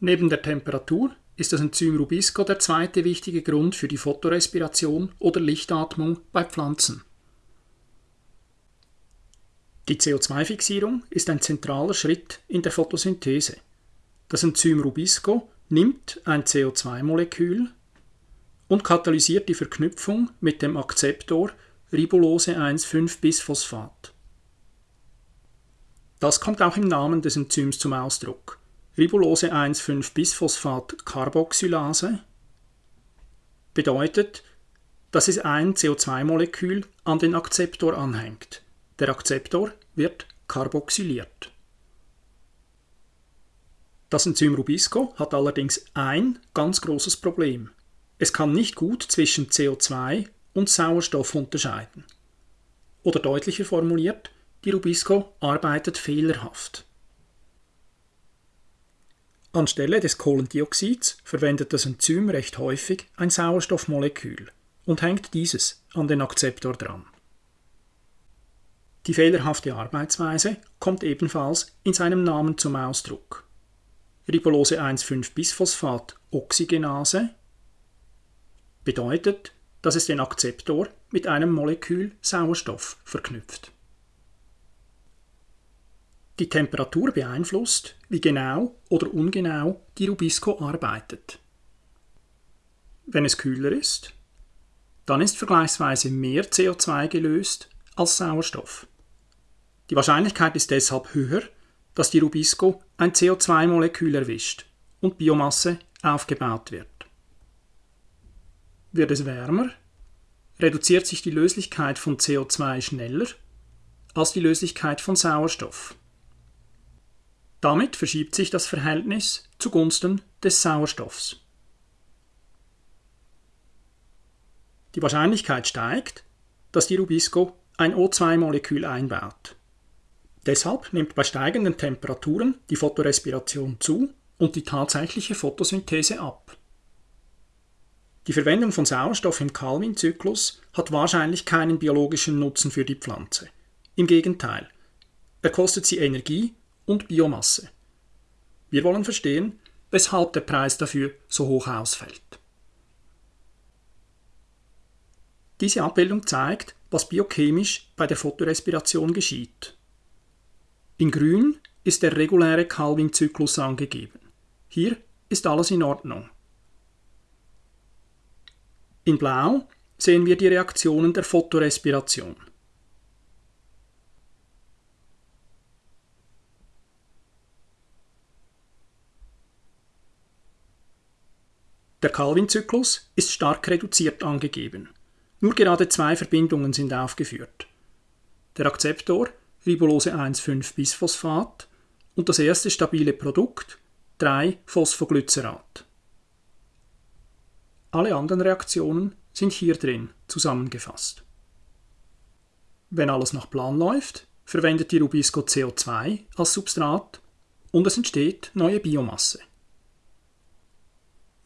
Neben der Temperatur ist das Enzym Rubisco der zweite wichtige Grund für die Photorespiration oder Lichtatmung bei Pflanzen. Die CO2-Fixierung ist ein zentraler Schritt in der Photosynthese. Das Enzym Rubisco nimmt ein CO2-Molekül und katalysiert die Verknüpfung mit dem Akzeptor Ribulose 1,5-Bisphosphat. Das kommt auch im Namen des Enzyms zum Ausdruck. Ribulose 1,5-Bisphosphat-Carboxylase bedeutet, dass es ein CO2-Molekül an den Akzeptor anhängt. Der Akzeptor wird karboxyliert. Das Enzym Rubisco hat allerdings ein ganz großes Problem. Es kann nicht gut zwischen CO2 und Sauerstoff unterscheiden. Oder deutlicher formuliert, die Rubisco arbeitet fehlerhaft. Anstelle des Kohlendioxids verwendet das Enzym recht häufig ein Sauerstoffmolekül und hängt dieses an den Akzeptor dran. Die fehlerhafte Arbeitsweise kommt ebenfalls in seinem Namen zum Ausdruck. Ribulose 1,5-Bisphosphat Oxygenase bedeutet, dass es den Akzeptor mit einem Molekül Sauerstoff verknüpft. Die Temperatur beeinflusst, wie genau oder ungenau die Rubisco arbeitet. Wenn es kühler ist, dann ist vergleichsweise mehr CO2 gelöst als Sauerstoff. Die Wahrscheinlichkeit ist deshalb höher, dass die Rubisco ein CO2-Molekül erwischt und Biomasse aufgebaut wird. Wird es wärmer, reduziert sich die Löslichkeit von CO2 schneller als die Löslichkeit von Sauerstoff. Damit verschiebt sich das Verhältnis zugunsten des Sauerstoffs. Die Wahrscheinlichkeit steigt, dass die Rubisco ein O2-Molekül einbaut. Deshalb nimmt bei steigenden Temperaturen die Photorespiration zu und die tatsächliche Photosynthese ab. Die Verwendung von Sauerstoff im Calvin-Zyklus hat wahrscheinlich keinen biologischen Nutzen für die Pflanze. Im Gegenteil, er kostet sie Energie und Biomasse. Wir wollen verstehen, weshalb der Preis dafür so hoch ausfällt. Diese Abbildung zeigt, was biochemisch bei der Photorespiration geschieht. In grün ist der reguläre Calvin-Zyklus angegeben. Hier ist alles in Ordnung. In Blau sehen wir die Reaktionen der Photorespiration. Der Calvin-Zyklus ist stark reduziert angegeben. Nur gerade zwei Verbindungen sind aufgeführt. Der Akzeptor Ribulose 1,5-Bisphosphat und das erste stabile Produkt 3-Phosphoglycerat. Alle anderen Reaktionen sind hier drin zusammengefasst. Wenn alles nach Plan läuft, verwendet die Rubisco CO2 als Substrat und es entsteht neue Biomasse.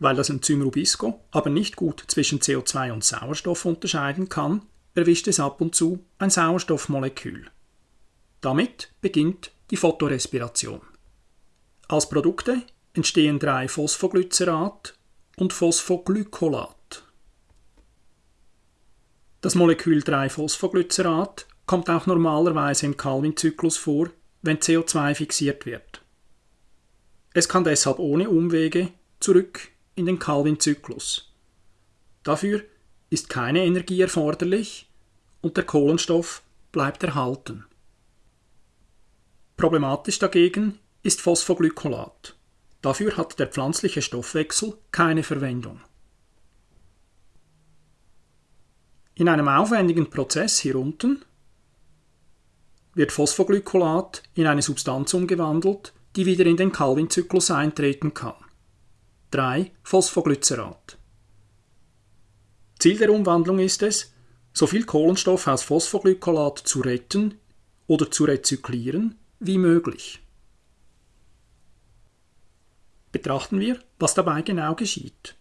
Weil das Enzym Rubisco aber nicht gut zwischen CO2 und Sauerstoff unterscheiden kann, erwischt es ab und zu ein Sauerstoffmolekül. Damit beginnt die Photorespiration. Als Produkte entstehen drei Phosphoglycerat und Phosphoglycolat. Das Molekül 3-Phosphoglycerat kommt auch normalerweise im Calvin-Zyklus vor, wenn CO2 fixiert wird. Es kann deshalb ohne Umwege zurück in den Calvin-Zyklus. Dafür ist keine Energie erforderlich und der Kohlenstoff bleibt erhalten. Problematisch dagegen ist Phosphoglycolat. Dafür hat der pflanzliche Stoffwechsel keine Verwendung. In einem aufwendigen Prozess hier unten wird Phosphoglycolat in eine Substanz umgewandelt, die wieder in den Calvin-Zyklus eintreten kann. 3 Phosphoglycerat. Ziel der Umwandlung ist es, so viel Kohlenstoff aus Phosphoglycolat zu retten oder zu rezyklieren wie möglich. Betrachten wir, was dabei genau geschieht.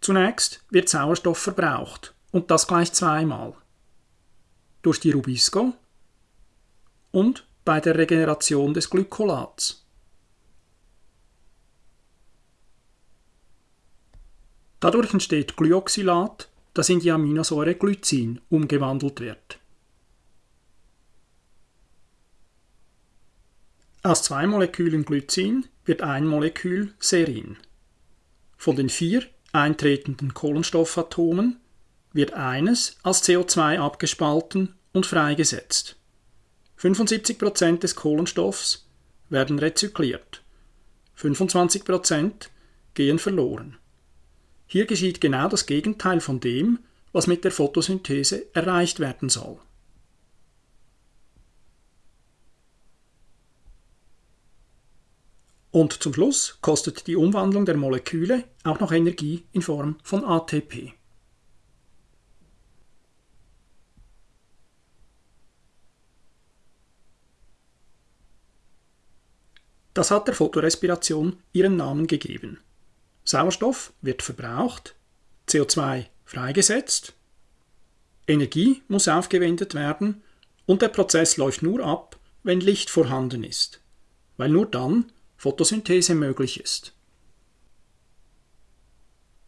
Zunächst wird Sauerstoff verbraucht und das gleich zweimal. Durch die Rubisco und bei der Regeneration des Glykolats. Dadurch entsteht Glyoxylat, das in die Aminosäure Glycin umgewandelt wird. Aus zwei Molekülen Glycin wird ein Molekül Serin. Von den vier eintretenden Kohlenstoffatomen wird eines als CO2 abgespalten und freigesetzt. 75% des Kohlenstoffs werden rezykliert. 25% gehen verloren. Hier geschieht genau das Gegenteil von dem, was mit der Photosynthese erreicht werden soll. Und zum Schluss kostet die Umwandlung der Moleküle auch noch Energie in Form von ATP. Das hat der Fotorespiration ihren Namen gegeben. Sauerstoff wird verbraucht, CO2 freigesetzt, Energie muss aufgewendet werden und der Prozess läuft nur ab, wenn Licht vorhanden ist, weil nur dann Photosynthese möglich ist.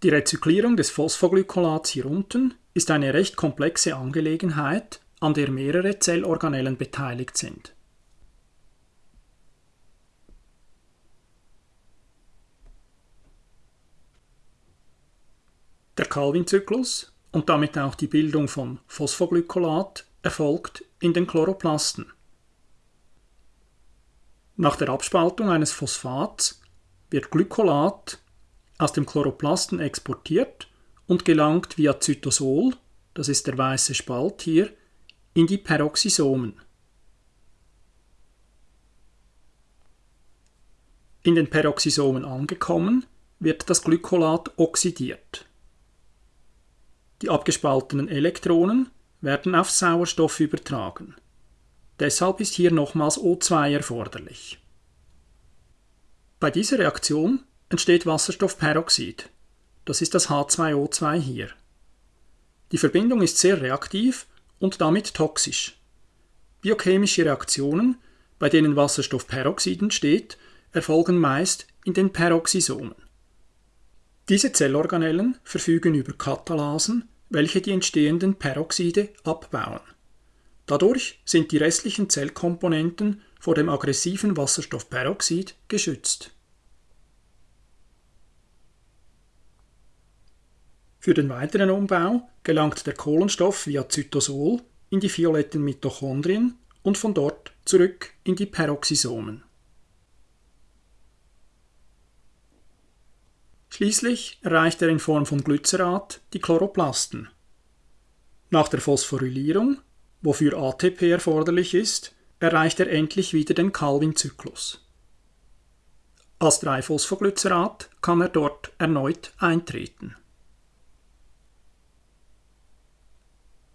Die Rezyklierung des Phosphoglykolats hier unten ist eine recht komplexe Angelegenheit, an der mehrere Zellorganellen beteiligt sind. Der Calvin-Zyklus und damit auch die Bildung von Phosphoglykolat erfolgt in den Chloroplasten. Nach der Abspaltung eines Phosphats wird Glykolat aus dem Chloroplasten exportiert und gelangt via Zytosol, das ist der weiße Spalt hier, in die Peroxisomen. In den Peroxisomen angekommen, wird das Glykolat oxidiert. Die abgespaltenen Elektronen werden auf Sauerstoff übertragen. Deshalb ist hier nochmals O2 erforderlich. Bei dieser Reaktion entsteht Wasserstoffperoxid. Das ist das H2O2 hier. Die Verbindung ist sehr reaktiv und damit toxisch. Biochemische Reaktionen, bei denen Wasserstoffperoxid entsteht, erfolgen meist in den Peroxisomen. Diese Zellorganellen verfügen über Katalasen, welche die entstehenden Peroxide abbauen. Dadurch sind die restlichen Zellkomponenten vor dem aggressiven Wasserstoffperoxid geschützt. Für den weiteren Umbau gelangt der Kohlenstoff via Zytosol in die violetten Mitochondrien und von dort zurück in die Peroxisomen. Schließlich erreicht er in Form von Glycerat die Chloroplasten. Nach der Phosphorylierung, wofür ATP erforderlich ist, erreicht er endlich wieder den Calvin-Zyklus. Als 3-Phosphoglycerat kann er dort erneut eintreten.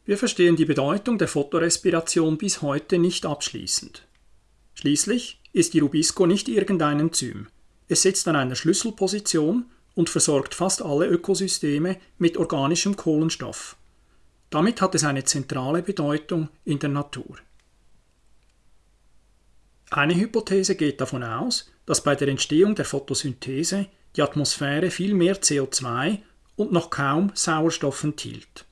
Wir verstehen die Bedeutung der Photorespiration bis heute nicht abschließend. Schließlich ist die Rubisco nicht irgendein Enzym. Es sitzt an einer Schlüsselposition und versorgt fast alle Ökosysteme mit organischem Kohlenstoff. Damit hat es eine zentrale Bedeutung in der Natur. Eine Hypothese geht davon aus, dass bei der Entstehung der Photosynthese die Atmosphäre viel mehr CO2 und noch kaum Sauerstoff enthielt.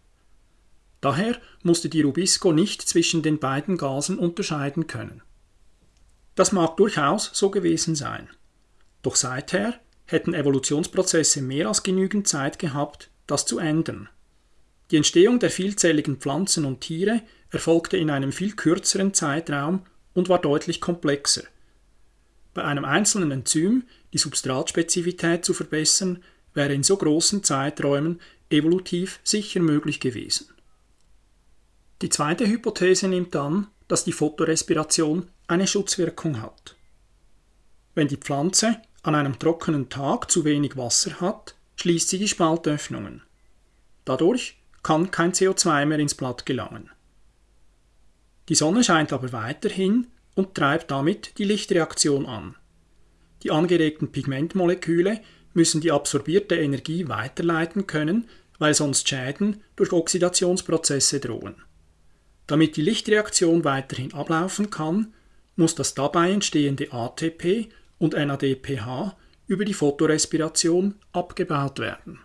Daher musste die Rubisco nicht zwischen den beiden Gasen unterscheiden können. Das mag durchaus so gewesen sein. Doch seither hätten Evolutionsprozesse mehr als genügend Zeit gehabt, das zu ändern. Die Entstehung der vielzelligen Pflanzen und Tiere erfolgte in einem viel kürzeren Zeitraum und war deutlich komplexer. Bei einem einzelnen Enzym die Substratspezifität zu verbessern, wäre in so großen Zeiträumen evolutiv sicher möglich gewesen. Die zweite Hypothese nimmt an, dass die Photorespiration eine Schutzwirkung hat. Wenn die Pflanze an einem trockenen Tag zu wenig Wasser hat, schließt sie die Spaltöffnungen. Dadurch kann kein CO2 mehr ins Blatt gelangen. Die Sonne scheint aber weiterhin und treibt damit die Lichtreaktion an. Die angeregten Pigmentmoleküle müssen die absorbierte Energie weiterleiten können, weil sonst Schäden durch Oxidationsprozesse drohen. Damit die Lichtreaktion weiterhin ablaufen kann, muss das dabei entstehende ATP und NADPH über die Photorespiration abgebaut werden.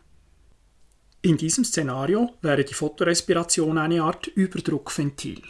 In diesem Szenario wäre die Photorespiration eine Art Überdruckventil.